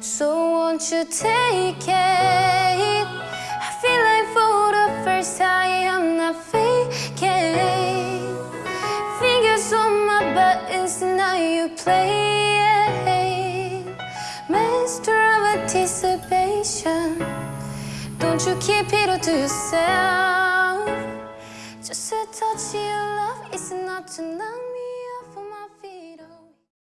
So won't you take it? I feel like for the first time I'm not faking. Fingers on my buttons, now you play. Master of anticipation. Don't you keep it all to yourself. Just a touch of your love is not enough.